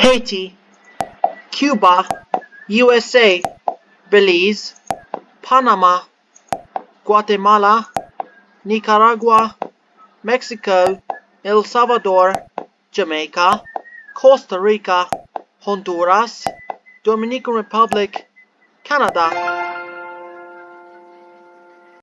Haiti, Cuba, USA, Belize, Panama, Guatemala, Nicaragua, Mexico, El Salvador, Jamaica, Costa Rica, Honduras, Dominican Republic, Canada,